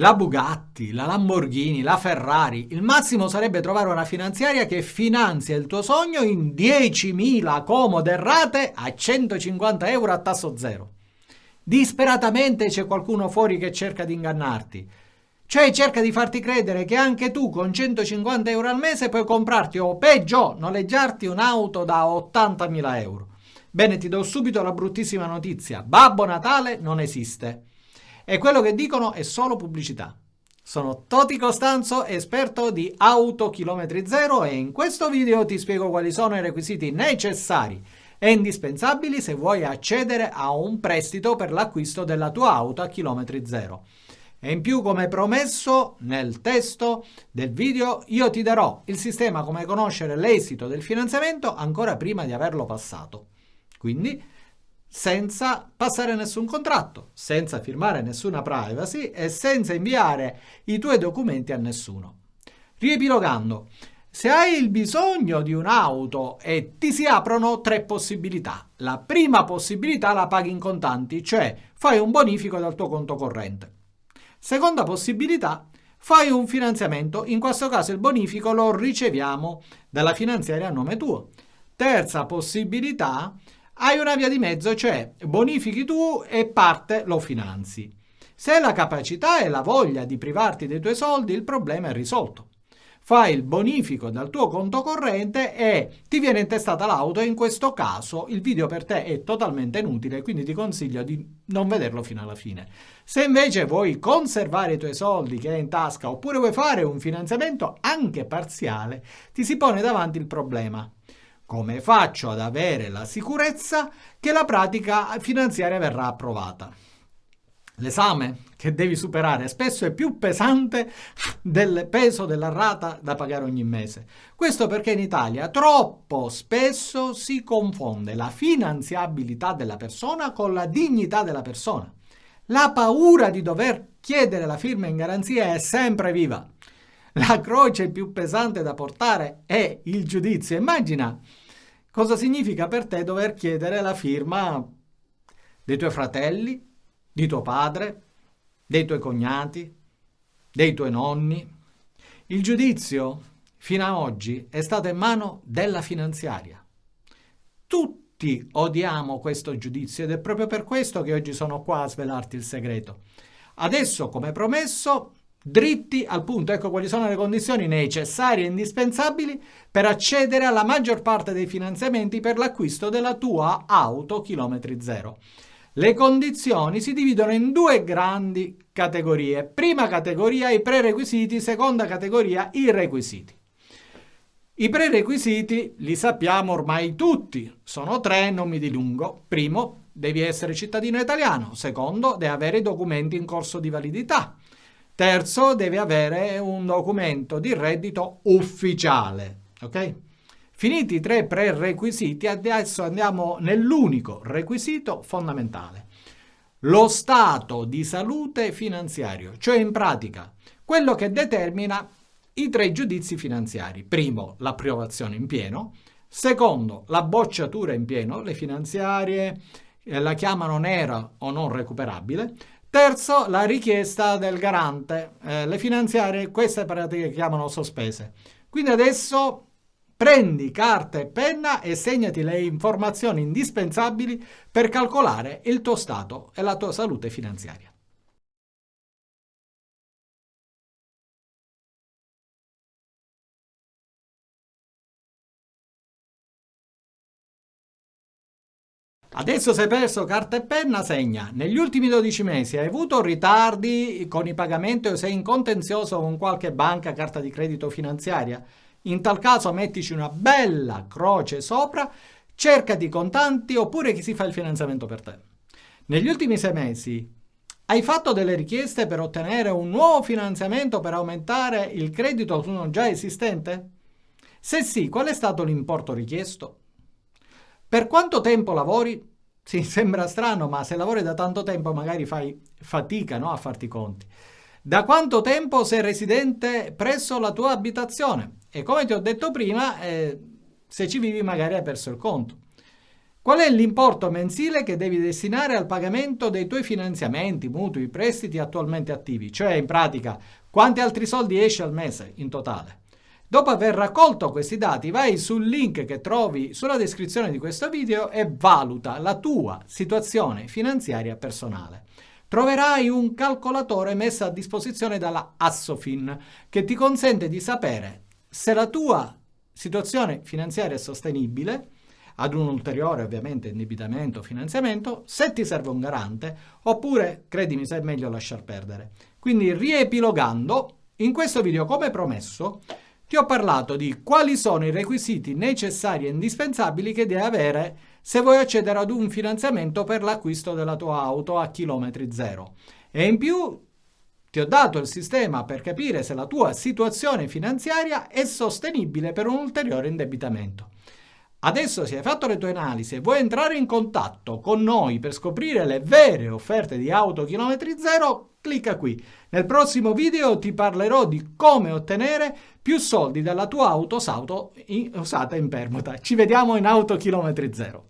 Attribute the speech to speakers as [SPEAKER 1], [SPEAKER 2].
[SPEAKER 1] la Bugatti, la Lamborghini, la Ferrari. Il massimo sarebbe trovare una finanziaria che finanzia il tuo sogno in 10.000 comode rate a 150 euro a tasso zero. Disperatamente c'è qualcuno fuori che cerca di ingannarti. Cioè cerca di farti credere che anche tu con 150 euro al mese puoi comprarti o peggio noleggiarti un'auto da 80.000 euro. Bene, ti do subito la bruttissima notizia. Babbo Natale non esiste. E quello che dicono è solo pubblicità. Sono Toti Costanzo, esperto di auto chilometri zero e in questo video ti spiego quali sono i requisiti necessari e indispensabili se vuoi accedere a un prestito per l'acquisto della tua auto a chilometri zero. E in più, come promesso, nel testo del video io ti darò il sistema come conoscere l'esito del finanziamento ancora prima di averlo passato. Quindi senza passare nessun contratto, senza firmare nessuna privacy e senza inviare i tuoi documenti a nessuno. Riepilogando, se hai il bisogno di un'auto e ti si aprono tre possibilità. La prima possibilità la paghi in contanti, cioè fai un bonifico dal tuo conto corrente. Seconda possibilità, fai un finanziamento, in questo caso il bonifico lo riceviamo dalla finanziaria a nome tuo. Terza possibilità, hai una via di mezzo, cioè bonifichi tu e parte lo finanzi. Se hai la capacità e la voglia di privarti dei tuoi soldi, il problema è risolto fai il bonifico dal tuo conto corrente e ti viene intestata l'auto e in questo caso il video per te è totalmente inutile, quindi ti consiglio di non vederlo fino alla fine. Se invece vuoi conservare i tuoi soldi che hai in tasca oppure vuoi fare un finanziamento anche parziale, ti si pone davanti il problema. Come faccio ad avere la sicurezza che la pratica finanziaria verrà approvata? L'esame che devi superare spesso è più pesante del peso della rata da pagare ogni mese. Questo perché in Italia troppo spesso si confonde la finanziabilità della persona con la dignità della persona. La paura di dover chiedere la firma in garanzia è sempre viva. La croce più pesante da portare è il giudizio. Immagina cosa significa per te dover chiedere la firma dei tuoi fratelli, di tuo padre, dei tuoi cognati, dei tuoi nonni. Il giudizio fino ad oggi è stato in mano della finanziaria. Tutti odiamo questo giudizio ed è proprio per questo che oggi sono qua a svelarti il segreto. Adesso, come promesso, dritti al punto. Ecco quali sono le condizioni necessarie e indispensabili per accedere alla maggior parte dei finanziamenti per l'acquisto della tua auto chilometri zero. Le condizioni si dividono in due grandi categorie. Prima categoria i prerequisiti, seconda categoria i requisiti. I prerequisiti li sappiamo ormai tutti, sono tre, non mi dilungo. Primo, devi essere cittadino italiano. Secondo, devi avere i documenti in corso di validità. Terzo, devi avere un documento di reddito ufficiale. Ok? Finiti i tre prerequisiti, adesso andiamo nell'unico requisito fondamentale. Lo stato di salute finanziario, cioè in pratica quello che determina i tre giudizi finanziari. Primo, l'approvazione in pieno. Secondo, la bocciatura in pieno. Le finanziarie eh, la chiamano nera o non recuperabile. Terzo, la richiesta del garante. Eh, le finanziarie, queste pratiche chiamano sospese. Quindi adesso Prendi carta e penna e segnati le informazioni indispensabili per calcolare il tuo stato e la tua salute finanziaria. Adesso se hai perso carta e penna, segna. Negli ultimi 12 mesi hai avuto ritardi con i pagamenti o sei in contenzioso con qualche banca, carta di credito finanziaria? In tal caso mettici una bella croce sopra, cercati contanti oppure chi si fa il finanziamento per te. Negli ultimi sei mesi hai fatto delle richieste per ottenere un nuovo finanziamento per aumentare il credito su uno già esistente? Se sì, qual è stato l'importo richiesto? Per quanto tempo lavori? Sì, sembra strano, ma se lavori da tanto tempo magari fai fatica no, a farti i conti. Da quanto tempo sei residente presso la tua abitazione? E come ti ho detto prima, eh, se ci vivi magari hai perso il conto. Qual è l'importo mensile che devi destinare al pagamento dei tuoi finanziamenti, mutui, prestiti attualmente attivi? Cioè, in pratica, quanti altri soldi esci al mese in totale? Dopo aver raccolto questi dati, vai sul link che trovi sulla descrizione di questo video e valuta la tua situazione finanziaria personale. Troverai un calcolatore messo a disposizione dalla Assofin che ti consente di sapere se la tua situazione finanziaria è sostenibile, ad un ulteriore ovviamente indebitamento o finanziamento, se ti serve un garante, oppure, credimi, se è meglio lasciar perdere. Quindi riepilogando, in questo video, come promesso, ti ho parlato di quali sono i requisiti necessari e indispensabili che devi avere se vuoi accedere ad un finanziamento per l'acquisto della tua auto a chilometri zero. E in più ti ho dato il sistema per capire se la tua situazione finanziaria è sostenibile per un ulteriore indebitamento. Adesso se hai fatto le tue analisi e vuoi entrare in contatto con noi per scoprire le vere offerte di auto chilometri zero, clicca qui. Nel prossimo video ti parlerò di come ottenere più soldi dalla tua auto usata in permuta. Ci vediamo in auto chilometri zero.